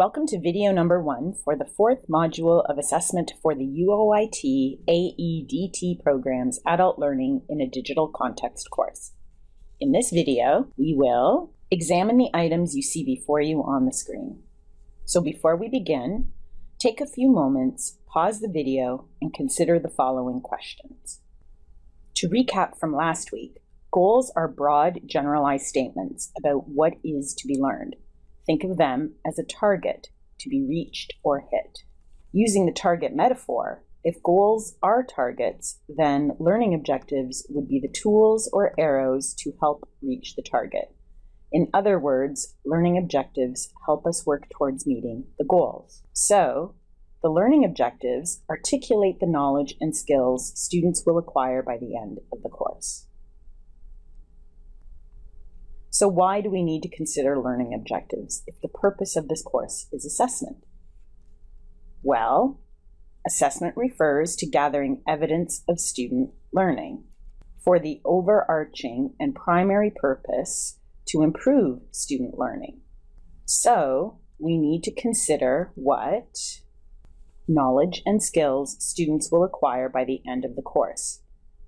Welcome to video number one for the fourth module of assessment for the UOIT AEDT program's Adult Learning in a Digital Context course. In this video, we will examine the items you see before you on the screen. So before we begin, take a few moments, pause the video, and consider the following questions. To recap from last week, goals are broad, generalized statements about what is to be learned. Think of them as a target to be reached or hit. Using the target metaphor, if goals are targets, then learning objectives would be the tools or arrows to help reach the target. In other words, learning objectives help us work towards meeting the goals. So, the learning objectives articulate the knowledge and skills students will acquire by the end of the course. So why do we need to consider learning objectives if the purpose of this course is assessment? Well, assessment refers to gathering evidence of student learning for the overarching and primary purpose to improve student learning. So we need to consider what knowledge and skills students will acquire by the end of the course.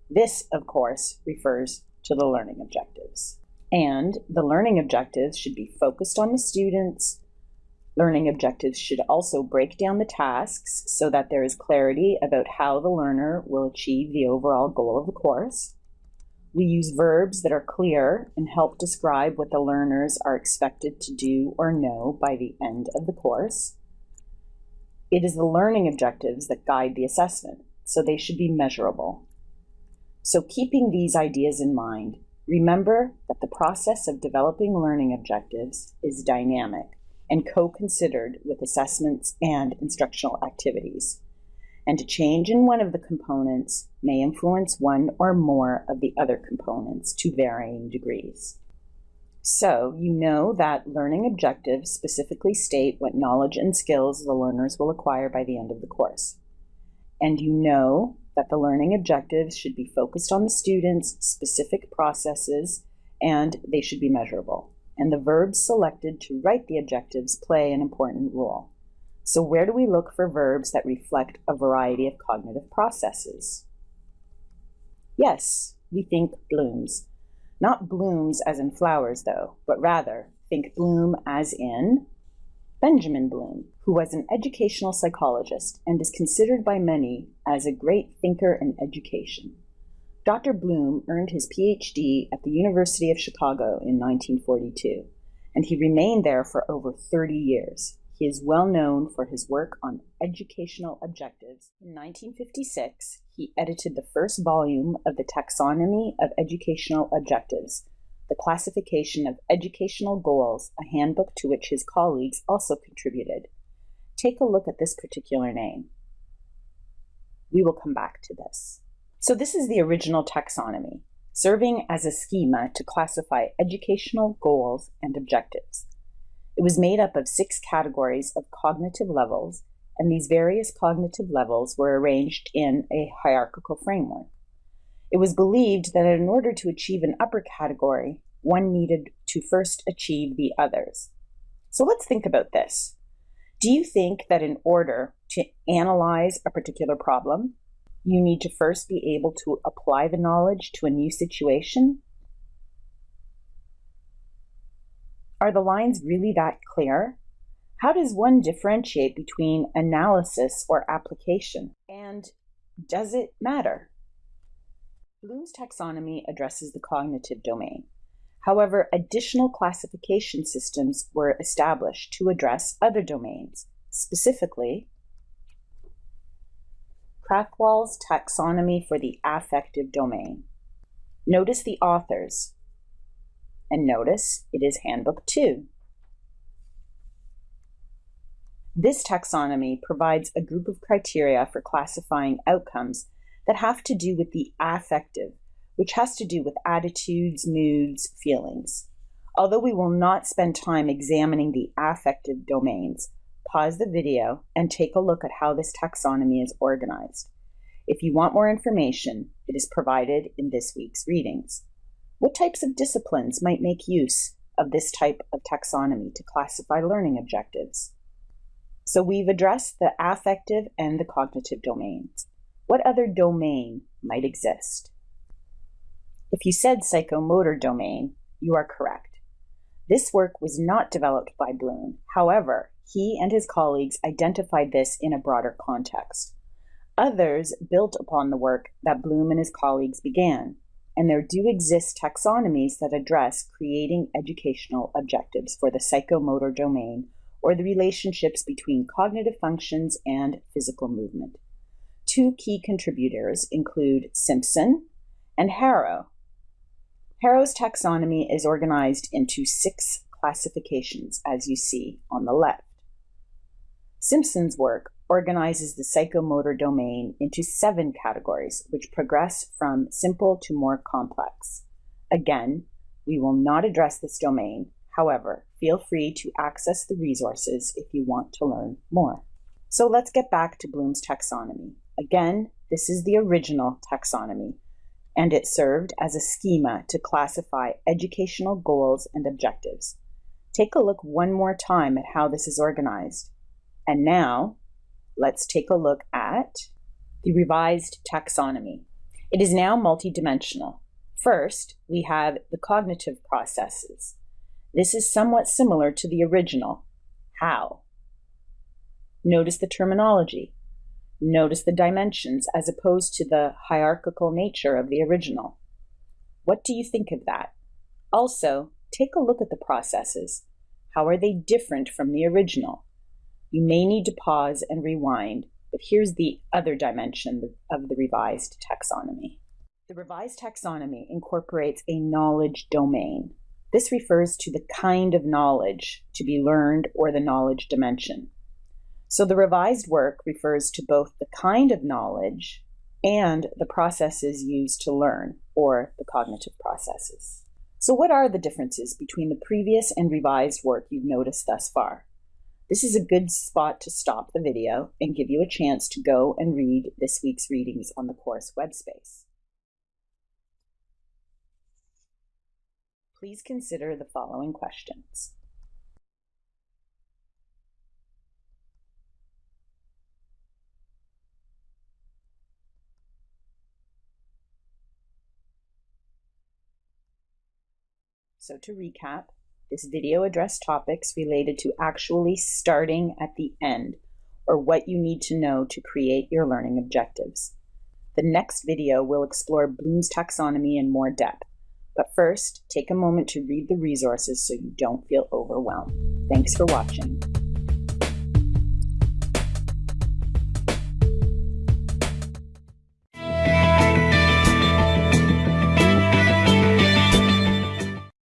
This, of course, refers to the learning objectives. And the learning objectives should be focused on the students. Learning objectives should also break down the tasks so that there is clarity about how the learner will achieve the overall goal of the course. We use verbs that are clear and help describe what the learners are expected to do or know by the end of the course. It is the learning objectives that guide the assessment, so they should be measurable. So keeping these ideas in mind, Remember that the process of developing learning objectives is dynamic and co-considered with assessments and instructional activities. And a change in one of the components may influence one or more of the other components to varying degrees. So you know that learning objectives specifically state what knowledge and skills the learners will acquire by the end of the course. And you know that the learning objectives should be focused on the students' specific processes and they should be measurable. And the verbs selected to write the objectives play an important role. So where do we look for verbs that reflect a variety of cognitive processes? Yes, we think blooms. Not blooms as in flowers, though, but rather think bloom as in Benjamin Bloom, who was an educational psychologist and is considered by many as a great thinker in education. Dr. Bloom earned his PhD at the University of Chicago in 1942, and he remained there for over 30 years. He is well known for his work on educational objectives. In 1956, he edited the first volume of the Taxonomy of Educational Objectives, the classification of educational goals, a handbook to which his colleagues also contributed. Take a look at this particular name. We will come back to this. So this is the original taxonomy, serving as a schema to classify educational goals and objectives. It was made up of six categories of cognitive levels, and these various cognitive levels were arranged in a hierarchical framework. It was believed that in order to achieve an upper category, one needed to first achieve the others. So let's think about this. Do you think that in order to analyze a particular problem, you need to first be able to apply the knowledge to a new situation? Are the lines really that clear? How does one differentiate between analysis or application? And does it matter? Bloom's taxonomy addresses the cognitive domain. However, additional classification systems were established to address other domains, specifically Krathwohl's taxonomy for the affective domain. Notice the authors, and notice it is Handbook 2. This taxonomy provides a group of criteria for classifying outcomes that have to do with the affective, which has to do with attitudes, moods, feelings. Although we will not spend time examining the affective domains, pause the video and take a look at how this taxonomy is organized. If you want more information, it is provided in this week's readings. What types of disciplines might make use of this type of taxonomy to classify learning objectives? So we've addressed the affective and the cognitive domains. What other domain might exist? If you said psychomotor domain, you are correct. This work was not developed by Bloom. However, he and his colleagues identified this in a broader context. Others built upon the work that Bloom and his colleagues began, and there do exist taxonomies that address creating educational objectives for the psychomotor domain or the relationships between cognitive functions and physical movement. Two key contributors include Simpson and Harrow. Harrow's taxonomy is organized into six classifications, as you see on the left. Simpson's work organizes the psychomotor domain into seven categories, which progress from simple to more complex. Again, we will not address this domain. However, feel free to access the resources if you want to learn more. So let's get back to Bloom's taxonomy. Again, this is the original taxonomy, and it served as a schema to classify educational goals and objectives. Take a look one more time at how this is organized. And now, let's take a look at the revised taxonomy. It is now multidimensional. First, we have the cognitive processes. This is somewhat similar to the original. How? Notice the terminology. Notice the dimensions as opposed to the hierarchical nature of the original. What do you think of that? Also, take a look at the processes. How are they different from the original? You may need to pause and rewind, but here's the other dimension of the revised taxonomy. The revised taxonomy incorporates a knowledge domain. This refers to the kind of knowledge to be learned or the knowledge dimension. So the revised work refers to both the kind of knowledge and the processes used to learn, or the cognitive processes. So, what are the differences between the previous and revised work you've noticed thus far? This is a good spot to stop the video and give you a chance to go and read this week's readings on the course web space. Please consider the following questions. So to recap, this video addressed topics related to actually starting at the end, or what you need to know to create your learning objectives. The next video will explore Bloom's taxonomy in more depth. But first, take a moment to read the resources so you don't feel overwhelmed. Thanks for watching.